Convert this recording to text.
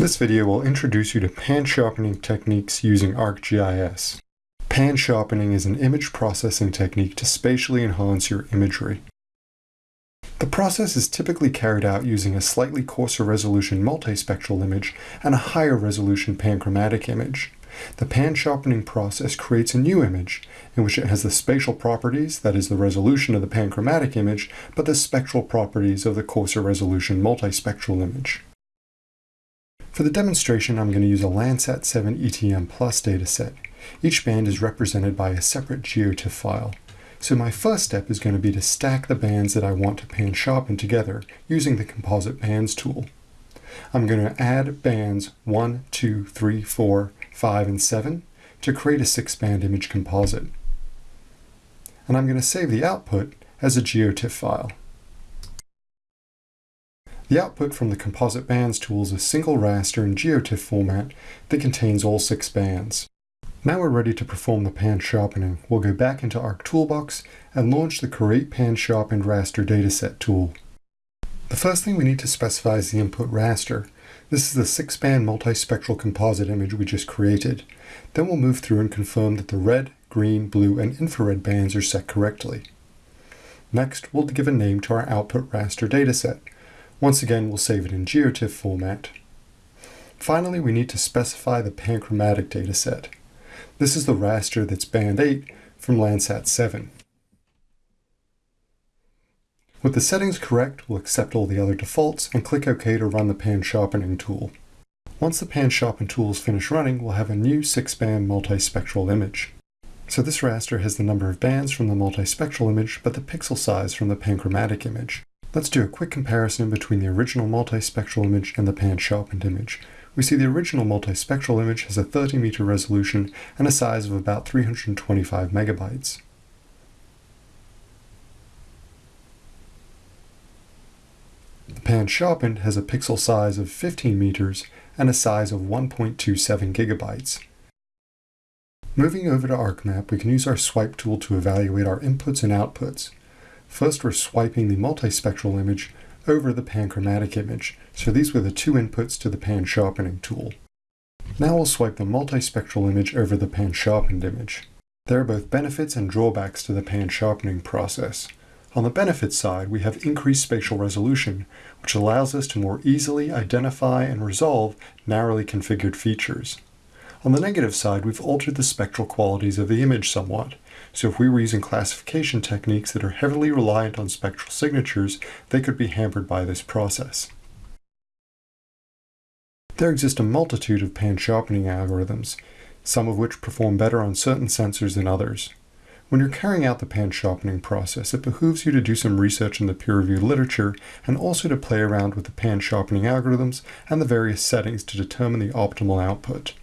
This video will introduce you to pan sharpening techniques using ArcGIS. Pan sharpening is an image processing technique to spatially enhance your imagery. The process is typically carried out using a slightly coarser resolution multispectral image and a higher resolution panchromatic image. The pan sharpening process creates a new image in which it has the spatial properties, that is the resolution of the panchromatic image, but the spectral properties of the coarser resolution multispectral image. For the demonstration, I'm going to use a Landsat 7 ETM Plus dataset. Each band is represented by a separate GeoTIFF file. So my first step is going to be to stack the bands that I want to pan sharpen together using the Composite Bands tool. I'm going to add bands 1, 2, 3, 4, 5, and 7 to create a six-band image composite. And I'm going to save the output as a GeoTIFF file. The output from the Composite Bands tool is a single raster in GeoTIFF format that contains all six bands. Now we're ready to perform the pan sharpening. We'll go back into Arc Toolbox and launch the Create Pan Sharpened Raster Dataset tool. The first thing we need to specify is the input raster. This is the six-band multispectral composite image we just created. Then we'll move through and confirm that the red, green, blue, and infrared bands are set correctly. Next, we'll give a name to our output raster dataset. Once again, we'll save it in GeoTIFF format. Finally, we need to specify the panchromatic dataset. This is the raster that's band 8 from Landsat 7. With the settings correct, we'll accept all the other defaults and click OK to run the pan sharpening tool. Once the pan sharpen tool is finished running, we'll have a new 6-band multispectral image. So this raster has the number of bands from the multispectral image, but the pixel size from the panchromatic image. Let's do a quick comparison between the original multispectral image and the pan-sharpened image. We see the original multispectral image has a 30 meter resolution and a size of about 325 megabytes. The pan-sharpened has a pixel size of 15 meters and a size of 1.27 gigabytes. Moving over to ArcMap, we can use our swipe tool to evaluate our inputs and outputs. First, we're swiping the multispectral image over the panchromatic image, so these were the two inputs to the pan sharpening tool. Now we'll swipe the multispectral image over the pan sharpened image. There are both benefits and drawbacks to the pan sharpening process. On the benefits side, we have increased spatial resolution, which allows us to more easily identify and resolve narrowly configured features. On the negative side, we've altered the spectral qualities of the image somewhat, so if we were using classification techniques that are heavily reliant on spectral signatures, they could be hampered by this process. There exist a multitude of pan-sharpening algorithms, some of which perform better on certain sensors than others. When you're carrying out the pan-sharpening process, it behooves you to do some research in the peer-reviewed literature and also to play around with the pan-sharpening algorithms and the various settings to determine the optimal output.